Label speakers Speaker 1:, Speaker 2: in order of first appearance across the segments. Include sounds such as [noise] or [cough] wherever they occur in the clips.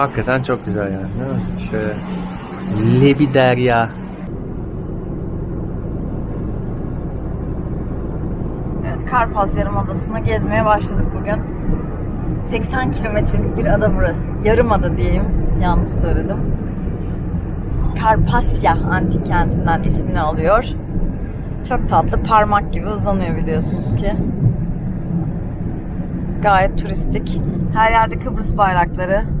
Speaker 1: Hakikaten çok güzel yani mi? Şöyle Lebi Derya.
Speaker 2: Evet, Karpaz Yarımadası'nı gezmeye başladık bugün. 80 kilometrelik bir ada burası. Yarımada diyeyim. Yanlış söyledim. Karpasya antik kentinden ismini alıyor. Çok tatlı. Parmak gibi uzanıyor biliyorsunuz ki. Gayet turistik. Her yerde Kıbrıs bayrakları.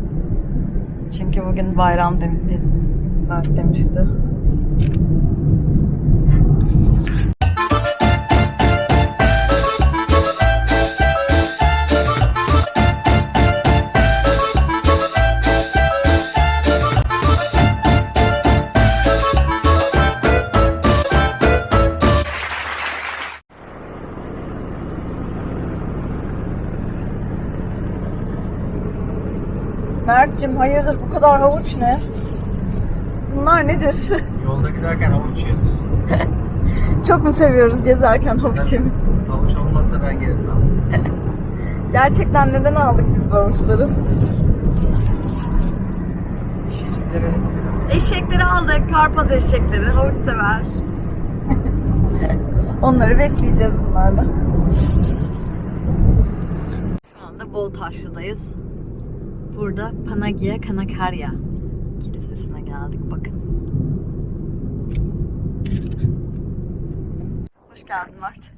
Speaker 2: Çünkü bugün bayram demişti. Mert'cim hayırdır bu kadar havuç ne? Bunlar nedir? [laughs]
Speaker 1: Yolda giderken havuç yiyoruz. [laughs]
Speaker 2: Çok mu seviyoruz gezerken havuç yemeyi?
Speaker 1: Havuç olmazsa ben gezmem. [laughs]
Speaker 2: Gerçekten neden aldık biz bu havuçları?
Speaker 1: Şişlikleri
Speaker 2: Eşekleri aldık. Karpaz eşekleri. Havuç sever. Onları besleyeceğiz bunlarla. Şu anda Boltaşlı'dayız. Burada Panagia Kanakarya Kilisesi'ne geldik. Bakın. Hoş geldin Mert.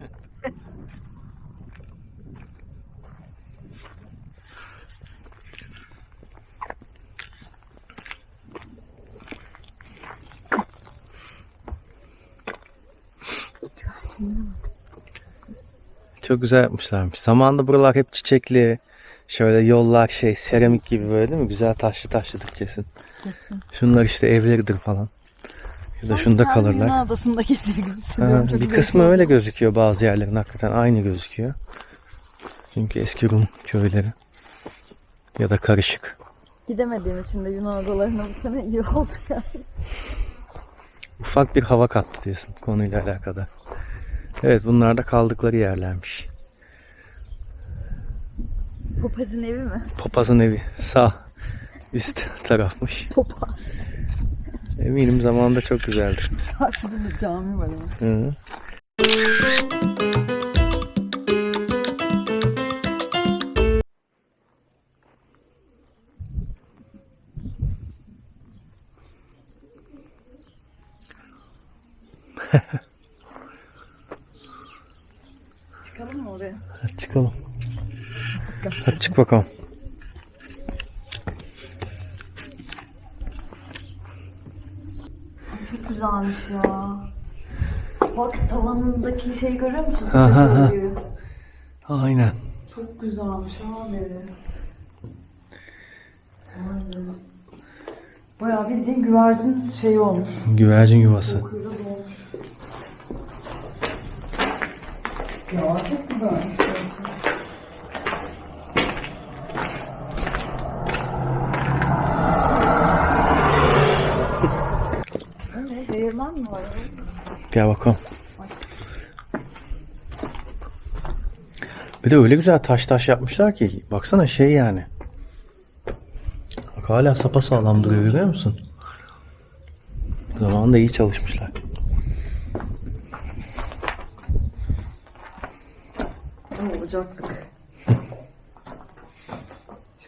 Speaker 1: Çok güzel yapmışlarmış. Zamanında buralar hep çiçekli. Şöyle yollar şey seramik gibi böyle değil mi? Güzel taşlı taşlıdır kesin. Şunlar işte evleridir falan. Ya da şunda kalırlar.
Speaker 2: Yunan adasında. Çok
Speaker 1: bir kısmı öyle gözüküyor bazı yerlerin hakikaten aynı gözüküyor. Çünkü eski Rum köyleri. Ya da karışık.
Speaker 2: Gidemediğim için de Yunan adalarına bu sene iyi oldu yani.
Speaker 1: Ufak bir hava kattı diyorsun konuyla alakalı. Evet bunlar da kaldıkları yerlermiş.
Speaker 2: Popaz'ın evi mi?
Speaker 1: Papazın evi sağ üst tarafmış.
Speaker 2: Popaz.
Speaker 1: Eminim zamanında çok güzeldi.
Speaker 2: Karşıda bir cami var ama.
Speaker 1: Hı.
Speaker 2: Çıkalım mı oraya?
Speaker 1: Hadi çıkalım. Hadi çık bakalım.
Speaker 2: Çok güzelmiş ya. Bak tavanındaki şey görüyor musun?
Speaker 1: Ha, ha,
Speaker 2: Sepet
Speaker 1: ha.
Speaker 2: örüğü.
Speaker 1: Aynen.
Speaker 2: Çok güzelmiş abi. Be. Bayağı bildiğin güvercin şeyi olmuş.
Speaker 1: Güvercin yuvası.
Speaker 2: Ya çok güzelmiş. Değirmen mi var?
Speaker 1: Gel bakalım. Bir de öyle güzel taş taş yapmışlar ki baksana şey yani. Bak hala sapasağlam duruyor görüyor musun? Zamanında iyi çalışmışlar.
Speaker 2: Oo, ocaklık.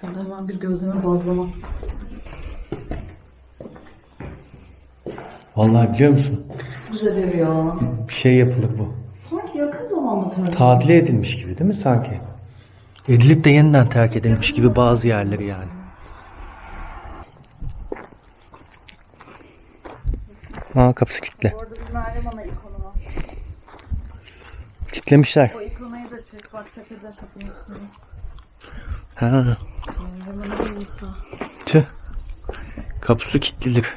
Speaker 2: Şimdi hemen bir gözleme bazlama.
Speaker 1: Vallahi biliyor musun?
Speaker 2: Güzel ev ya.
Speaker 1: Bir şey yapılır bu.
Speaker 2: Sanki yakın zamanda tabii.
Speaker 1: Tadile edilmiş gibi değil mi sanki? Edilip de yeniden terk edilmiş gibi bazı yerleri yani. Aa kapısı kilitli.
Speaker 2: Orada bir Meryem Ana ikonu var.
Speaker 1: Kilitlemişler.
Speaker 2: O ikonayı da çek bak tepede kapının üstünde.
Speaker 1: Ha,
Speaker 2: Meryem Ana
Speaker 1: tüh. Kapısı kilitlidir.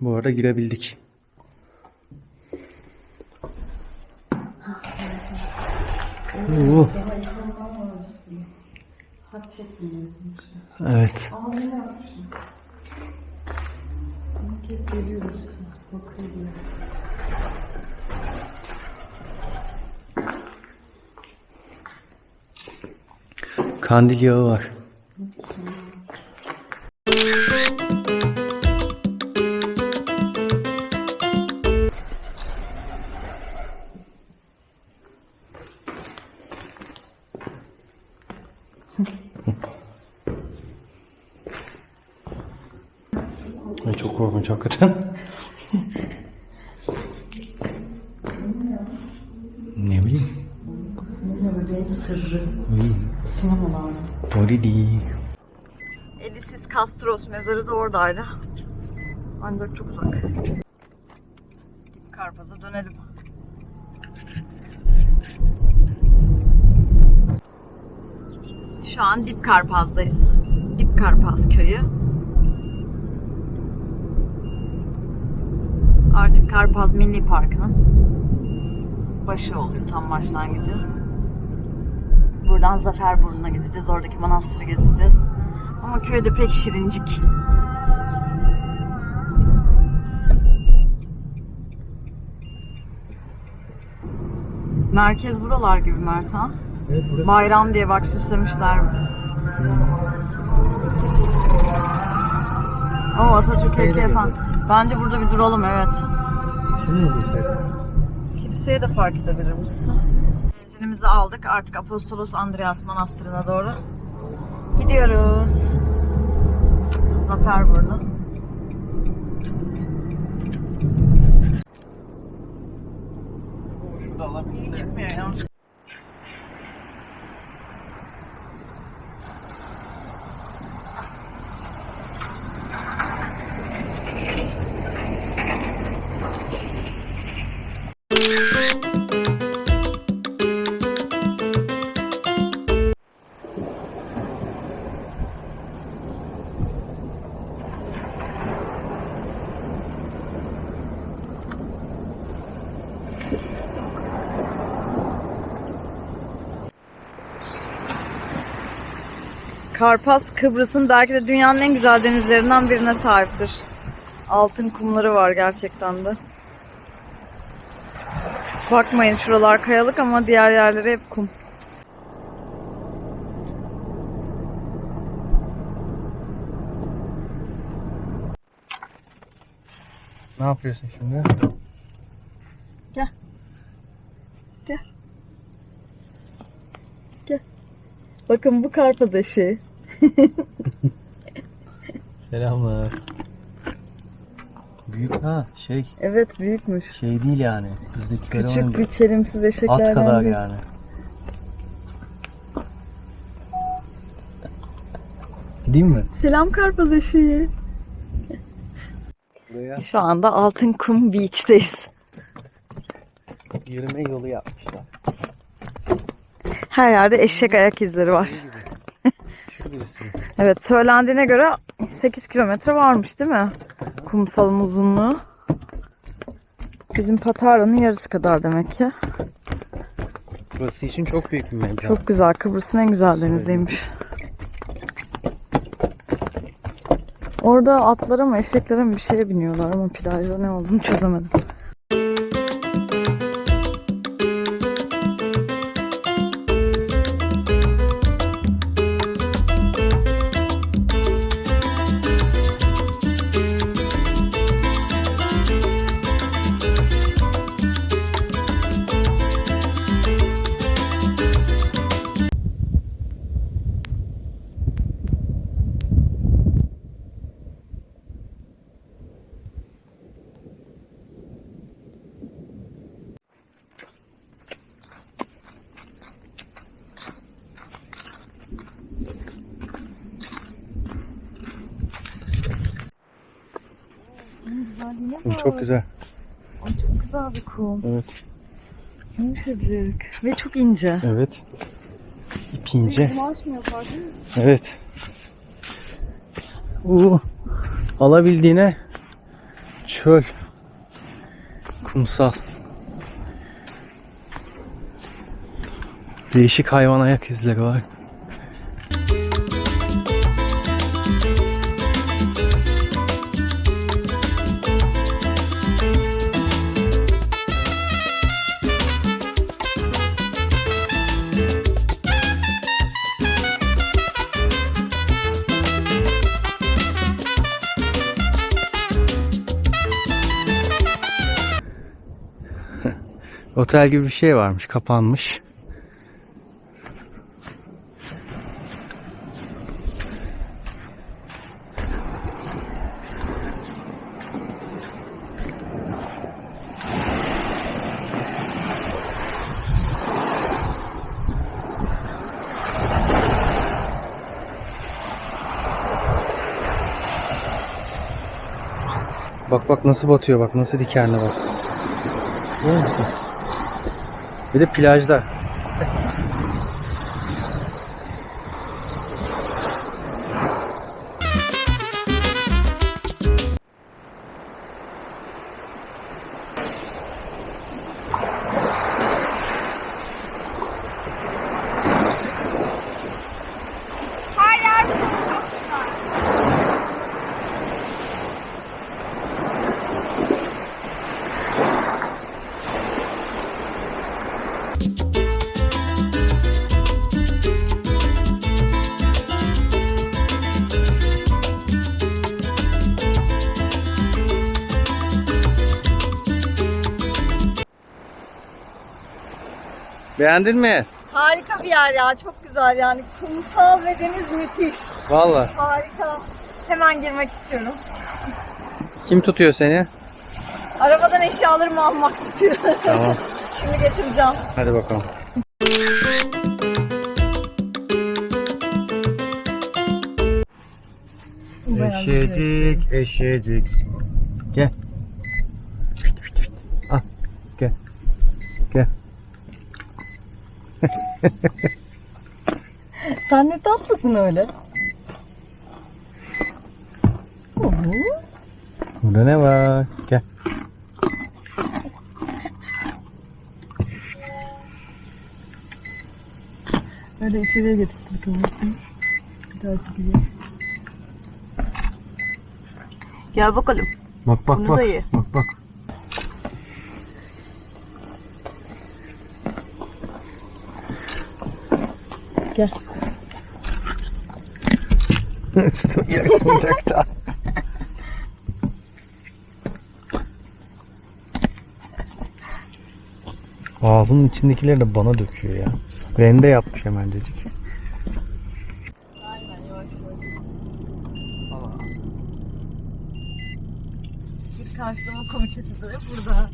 Speaker 1: Bu arada girebildik. Evet. Kandil yağı var. Ay çok korkunç hakikaten. ne bileyim.
Speaker 2: Bebeğin sırrı. Sinemalar.
Speaker 1: değil.
Speaker 2: Elisis Castros mezarı da oradaydı. Ancak çok uzak. Şu an Dip Karpaz'dayız. Dip Karpaz köyü. Artık Karpaz Milli Parkı'nın başı oluyor tam başlangıcı. Buradan Zaferburnu'na gideceğiz. Oradaki manastırı gezeceğiz. Ama köyde pek şirincik. Merkez buralar gibi Mertan.
Speaker 1: Evet.
Speaker 2: Bayram diye bak süslemişler. O Atatürk heykeli falan. Bence burada bir duralım evet.
Speaker 1: Şunu mu bulsak?
Speaker 2: Kiliseye de park edebiliriz. Benzinimizi aldık. Artık Apostolos Andreas Manastırı'na doğru gidiyoruz. Zaferburnu. İyi çıkmıyor ya. Karpaz Kıbrıs'ın belki de dünyanın en güzel denizlerinden birine sahiptir. Altın kumları var gerçekten de. Bakmayın şuralar kayalık ama diğer yerleri hep kum.
Speaker 1: Ne yapıyorsun şimdi?
Speaker 2: Bakın bu karpaz eşeği.
Speaker 1: Selamlar. Büyük ha şey
Speaker 2: Evet büyükmüş.
Speaker 1: şey değil yani. Bizdekiler
Speaker 2: Küçük bir çelimsiz
Speaker 1: at
Speaker 2: eşeklerden
Speaker 1: kadar
Speaker 2: değil.
Speaker 1: yani. Değil mi?
Speaker 2: Selam karpaz eşeği.
Speaker 1: Buraya
Speaker 2: Şu anda Altın Kum Beach'teyiz.
Speaker 1: yürüme yolu yapmışlar.
Speaker 2: Her yerde eşek ayak izleri var.
Speaker 1: Birisi.
Speaker 2: Evet söylendiğine göre 8 kilometre varmış değil mi? Kumsalın uzunluğu. Bizim Patara'nın yarısı kadar demek ki.
Speaker 1: Burası için çok büyük bir mekan.
Speaker 2: Çok güzel. Kıbrıs'ın en güzel deniziymiş. Orada atlara mı eşeklere mi bir şeye biniyorlar ama plajda ne olduğunu çözemedim.
Speaker 1: Kum çok güzel.
Speaker 2: Ay, çok güzel bir kum.
Speaker 1: Evet.
Speaker 2: Yumuşacık. Ve çok ince.
Speaker 1: Evet. İp ince. Evet. Uu, alabildiğine çöl. Kumsal. Değişik hayvan ayak izleri var. Otel gibi bir şey varmış. Kapanmış. Bak bak nasıl batıyor bak nasıl dikenli bak. Görüyor musun? Bir de plajda. Beğendin mi?
Speaker 2: Harika bir yer ya. Çok güzel yani. Kumsal ve deniz müthiş.
Speaker 1: Vallahi.
Speaker 2: Harika. Hemen girmek istiyorum.
Speaker 1: Kim tutuyor seni?
Speaker 2: Arabadan eşyalarımı almak istiyor.
Speaker 1: Tamam. [laughs]
Speaker 2: Şimdi getireceğim.
Speaker 1: Hadi bakalım. Eşecik, eşecik. Gel. Al, gel. Gel. [laughs]
Speaker 2: Sen ne tatlısın öyle.
Speaker 1: Burada ne var? Gel.
Speaker 2: Öyle içeriye getirdik bakalım. Bir daha çekeceğim. Gel bakalım.
Speaker 1: Bak bak
Speaker 2: Bunu
Speaker 1: bak.
Speaker 2: da ye.
Speaker 1: Bak bak.
Speaker 2: Gel.
Speaker 1: Üstüne yarısını döktü. Ağzının içindekileri de bana döküyor ya. Rende yapmış hemencecik.
Speaker 2: Bir karşılama komitesi de burada.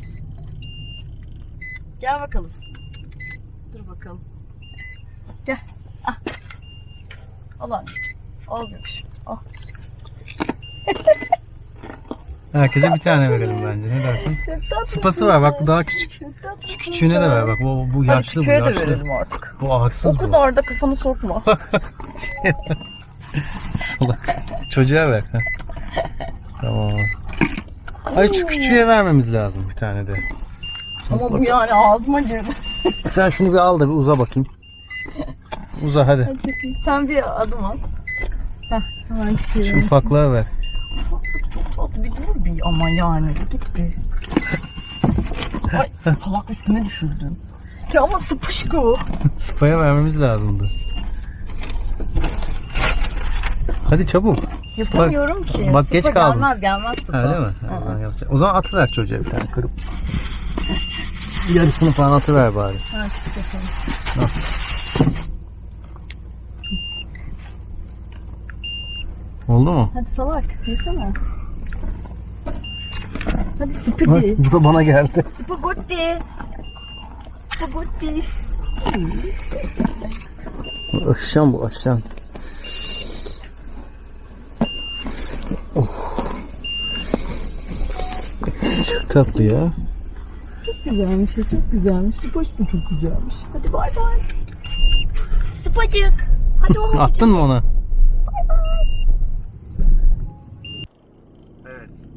Speaker 2: Gel bakalım. Dur bakalım. Gel. Ah. Al anneciğim. Al göbüşüm. Al.
Speaker 1: Herkese bir tane verelim bence. Ne dersin? Sıpası var bak bu daha küçük. Şu küçüğüne de ver bak. Bu, bu
Speaker 2: Hadi
Speaker 1: yaşlı bu
Speaker 2: küçüğe de
Speaker 1: yaşlı.
Speaker 2: verelim artık.
Speaker 1: Bu ağırsız
Speaker 2: O
Speaker 1: bu.
Speaker 2: kadar da kafanı sokma. [laughs]
Speaker 1: Salak. Çocuğa ver. Tamam. Ay şu küçüğe vermemiz lazım bir tane de.
Speaker 2: Ama bu yani ağzıma girdi.
Speaker 1: Sen şunu bir al da bir uza bakayım. Uza hadi.
Speaker 2: Hadi. Sen bir adım at. Heh, hemen
Speaker 1: Şu ufaklığa ver.
Speaker 2: Çok tatlı bir dur bir ama yani git bir. Ay salak üstüme düşürdün. Ya ama sıpışık o.
Speaker 1: Spaya vermemiz lazımdı. Hadi çabuk.
Speaker 2: Yapamıyorum ki.
Speaker 1: Bak,
Speaker 2: Sıpa
Speaker 1: geç kaldın.
Speaker 2: Gelmez gelmez sıpa.
Speaker 1: Değil mi? Ha, yapacağım. O zaman atıver çocuğa bir tane kırıp. Yarısını falan atıver bari.
Speaker 2: Ha, çık bakalım.
Speaker 1: Oldu mu?
Speaker 2: Hadi salak yesene. Hadi
Speaker 1: Bak, bu da bana geldi.
Speaker 2: Spagotti. Spagotti.
Speaker 1: Aşan bu aşan. Çok tatlı ya.
Speaker 2: Çok güzelmiş ya çok güzelmiş. Spaç da çok güzelmiş. Hadi bay bay. Spacık. Hadi oğlum. [laughs]
Speaker 1: Attın mı ona?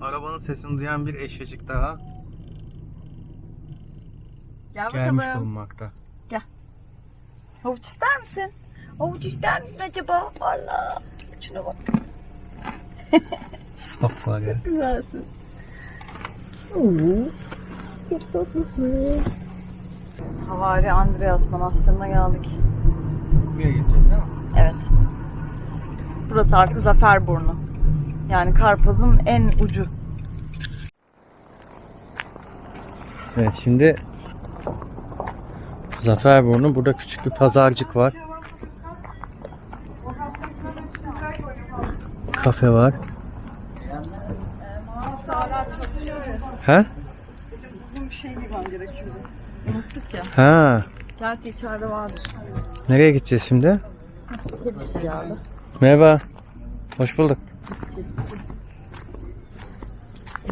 Speaker 1: Arabanın sesini duyan bir eşecik daha
Speaker 2: Gel
Speaker 1: gelmiş
Speaker 2: bakalım.
Speaker 1: bulunmakta.
Speaker 2: Havuç ister misin? Havuç ister misin acaba? Allah. Şuna bak. [laughs]
Speaker 1: Saflar ya.
Speaker 2: Güzelsin. Oo. Çok tatlısın. Havari Andreas Manastırı'na geldik.
Speaker 1: Buraya gideceğiz değil mi?
Speaker 2: Evet. Burası artık Zaferburnu. Yani Karpaz'ın en ucu.
Speaker 1: Evet, şimdi Zaferburnu. Burada küçük bir pazarcık var. Kafe var. He?
Speaker 2: Uzun bir şey giymem gerekiyordu. Unuttuk ya.
Speaker 1: Ha.
Speaker 2: Gerçi içeride vardır.
Speaker 1: Nereye gideceğiz şimdi?
Speaker 2: Kedisi geldi.
Speaker 1: Merhaba. Hoş bulduk.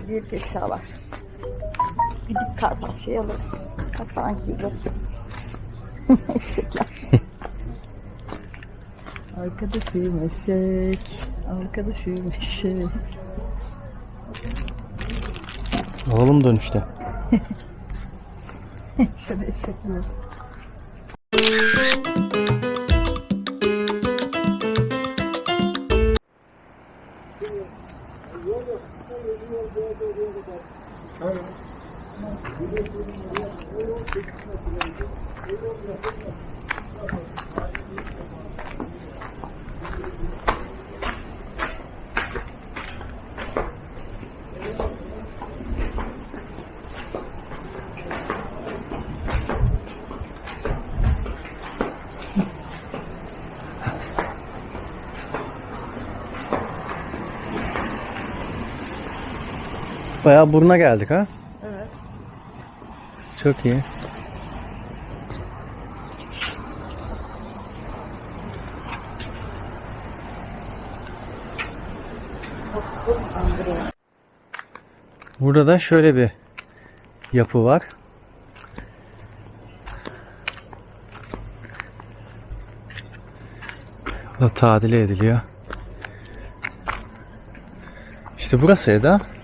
Speaker 2: Büyük eşyalar. Gidip karpatçayı alırız. Hangi güzel. [laughs] Eşekler. [laughs] Arkadaşım eşek. Arkadaşım eşek.
Speaker 1: Oğlum dönüşte. [laughs]
Speaker 2: Şöyle eşekler.
Speaker 1: Bayağı buruna geldik ha.
Speaker 2: Evet.
Speaker 1: Çok iyi. Burada da şöyle bir yapı var. Bu da tadile ediliyor. İşte burası Eda.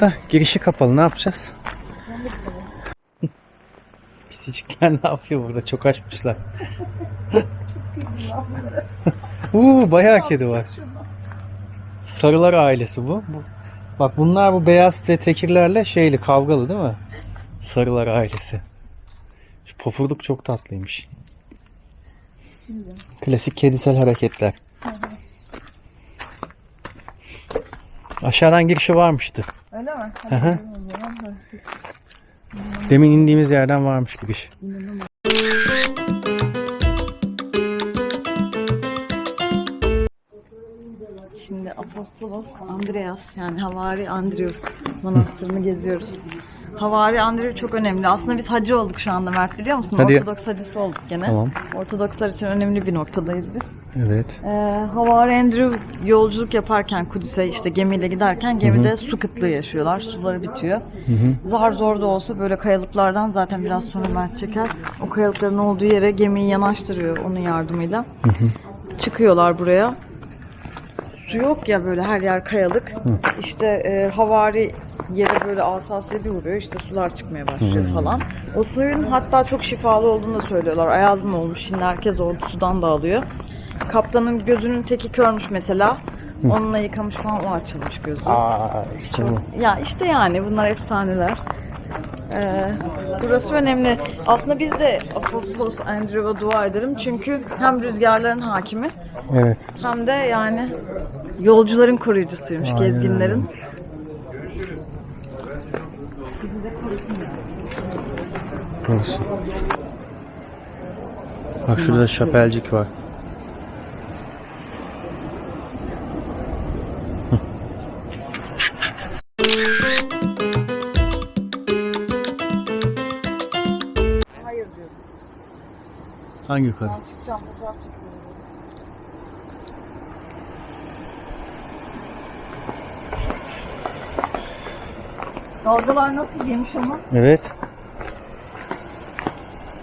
Speaker 1: Da girişi kapalı ne yapacağız? Pisicikler ne yapıyor burada? Çok açmışlar. Uuu bayağı kedi var. Sarılar ailesi bu. bu. Bak bunlar bu beyaz ve tekirlerle şeyli kavgalı değil mi? Sarılar ailesi. Şu pofurduk çok tatlıymış. Klasik kedisel hareketler. Aşağıdan girişi varmıştı.
Speaker 2: Öyle mi?
Speaker 1: Hı hı. Demin indiğimiz yerden varmış giriş.
Speaker 2: Şimdi Apostolos Andreas yani Havari Andrew manastırını geziyoruz. Havari Andrew çok önemli. Aslında biz hacı olduk şu anda Mert biliyor musun?
Speaker 1: Hadi.
Speaker 2: Ortodoks hacısı olduk gene.
Speaker 1: Tamam.
Speaker 2: Ortodokslar için önemli bir noktadayız biz.
Speaker 1: Evet.
Speaker 2: Ee, Havari Andrew yolculuk yaparken Kudüs'e işte gemiyle giderken gemide su kıtlığı yaşıyorlar. Suları bitiyor.
Speaker 1: Hı hı.
Speaker 2: Zar zor da olsa böyle kayalıklardan zaten biraz sonra Mert çeker. O kayalıkların olduğu yere gemiyi yanaştırıyor onun yardımıyla. Çıkıyorlar buraya. Su yok ya böyle her yer kayalık. İşte e, havari yere böyle asasıyla bir vuruyor. İşte sular çıkmaya başlıyor falan. O suyun hatta çok şifalı olduğunu da söylüyorlar. Ayaz mı olmuş şimdi herkes orada sudan da alıyor. Kaptanın gözünün teki körmüş mesela. Onunla yıkamış falan o açılmış gözü.
Speaker 1: Aa işte bu.
Speaker 2: Ya işte yani bunlar efsaneler. Ee, burası önemli. Aslında biz de Apostolos Andrew'a dua ederim. Çünkü hem rüzgarların hakimi
Speaker 1: Evet.
Speaker 2: hem de yani yolcuların koruyucusuymuş,
Speaker 1: Aynen
Speaker 2: gezginlerin.
Speaker 1: Olsun. Bak şurada şapelcik var. Hangi yukarı?
Speaker 2: Ben çıkacağım fotoğraf çekiyorum. Dalgalar nasıl yemiş ama?
Speaker 1: Evet.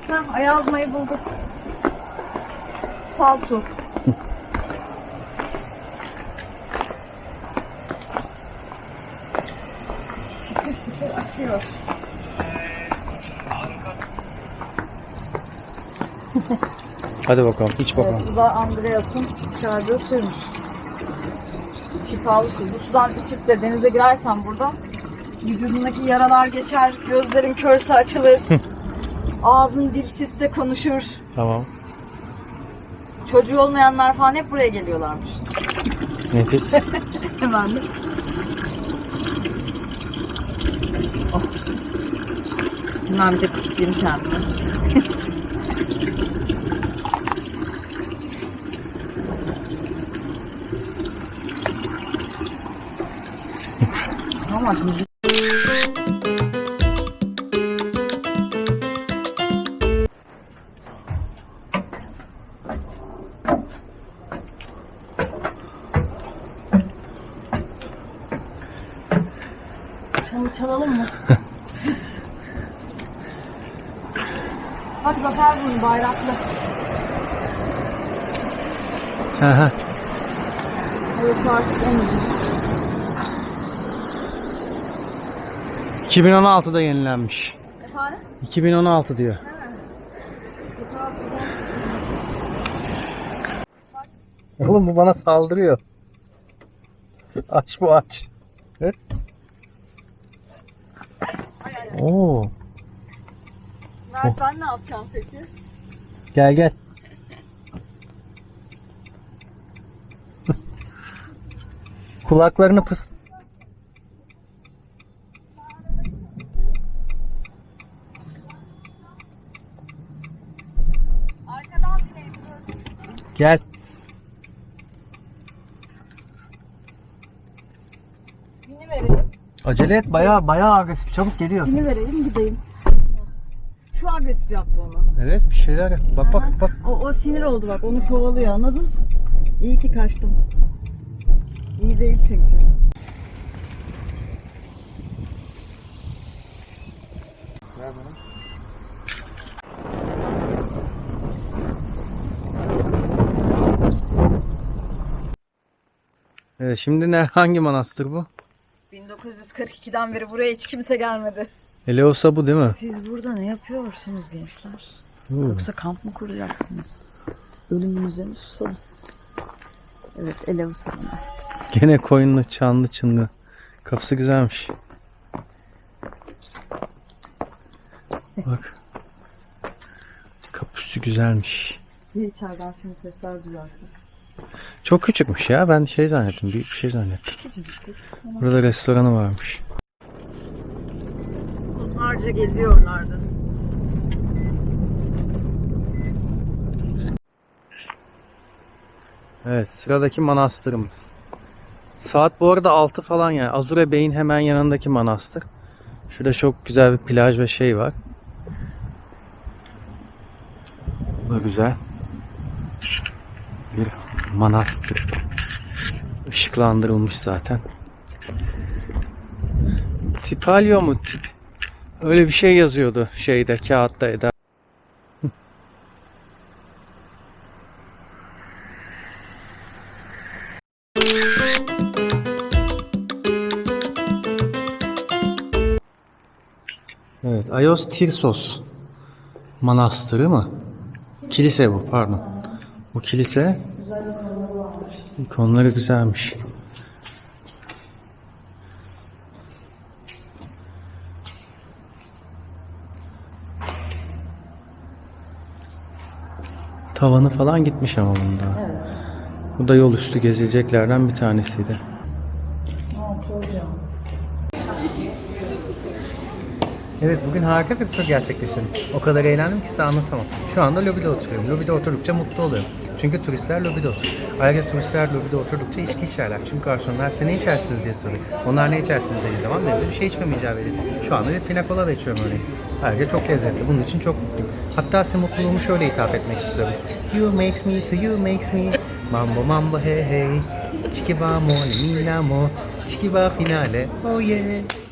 Speaker 2: Heh, ayazmayı bulduk. Sal su.
Speaker 1: Hadi bakalım. iç
Speaker 2: Evet,
Speaker 1: bakalım.
Speaker 2: bu da Andreas'ın çıkardığı suymuş. Şifalı su. Bu sudan içip de denize girersen burada vücudundaki yaralar geçer, gözlerin körse açılır, ağzın dilsizse konuşur.
Speaker 1: Tamam.
Speaker 2: Çocuğu olmayanlar falan hep buraya geliyorlarmış.
Speaker 1: Nefis. [laughs]
Speaker 2: Hemen. Oh. Ben bir de kıpsayım kendimi. [laughs] Ama müzik Çalı çalalım mı? Bak Zafer bunu bayraklı.
Speaker 1: Hı hı.
Speaker 2: Burası artık.
Speaker 1: 2016'da yenilenmiş.
Speaker 2: Efendim?
Speaker 1: 2016 diyor. Oğlum bu bana saldırıyor. Aç bu aç. Evet. Oo,
Speaker 2: Mert ben ne yapacağım peki?
Speaker 1: gel gel. [laughs] Kulaklarını pıs. Gel.
Speaker 2: Bini verelim.
Speaker 1: Acele et bayağı bayağı agresif. Çabuk geliyor.
Speaker 2: Bini verelim gideyim. Şu agresif yaptı onu.
Speaker 1: Evet bir şeyler yap. Bak bak bak.
Speaker 2: O, o sinir oldu bak onu kovalıyor anladın? İyi ki kaçtım. İyi değil çünkü.
Speaker 1: Evet, şimdi ne [laughs] hangi manastır bu?
Speaker 2: 1942'den beri buraya hiç kimse gelmedi.
Speaker 1: Eleosa bu değil mi?
Speaker 2: Siz burada ne yapıyorsunuz gençler?
Speaker 1: Huu.
Speaker 2: Yoksa kamp mı kuracaksınız? Ölümünüze mi susadın? Evet, Elevası Manastırı. [laughs]
Speaker 1: Gene koyunlu çanlı çınlı. Kapısı güzelmiş. Bak. Kapısı güzelmiş.
Speaker 2: Bir içeriden şimdi sesler duyarsın.
Speaker 1: Çok küçükmüş ya. Ben şey zannettim. Büyük bir şey zannettim. Burada restoranı varmış.
Speaker 2: Onlarca geziyorlardı.
Speaker 1: Evet sıradaki manastırımız. Saat bu arada 6 falan yani. Azure Bey'in hemen yanındaki manastır. Şurada çok güzel bir plaj ve şey var. Bu da güzel. Bir manastır. Işıklandırılmış zaten. Tipalyo mu? Tip. Öyle bir şey yazıyordu şeyde kağıtta Eda. Evet, Ayos Tirsos Manastırı mı? Kilise bu, pardon. Bu kilise ikonları güzelmiş. Tavanı falan gitmiş ama bunda. Bu da yol üstü gezileceklerden bir tanesiydi. Evet bugün harika bir tur gerçekleştirdim. O kadar eğlendim ki size anlatamam. Şu anda lobide oturuyorum. Lobide oturdukça mutlu oluyorum. Çünkü turistler lobide oturuyor. Ayrıca turistler lobide oturdukça içki içerler. Çünkü garsonlar size ne içersiniz diye soruyor. Onlar ne içersiniz dediği zaman benim de bir şey içmem icap ediyor. Şu anda bir pina colada içiyorum örneğin. Ayrıca çok lezzetli. Bunun için çok mutluyum. Hatta size mutluluğumu şöyle ithaf etmek istiyorum. You makes me to you makes me. Mambo mambo hey hey. Chikiba mo, minamo. Chikiba finale. Oh yeah.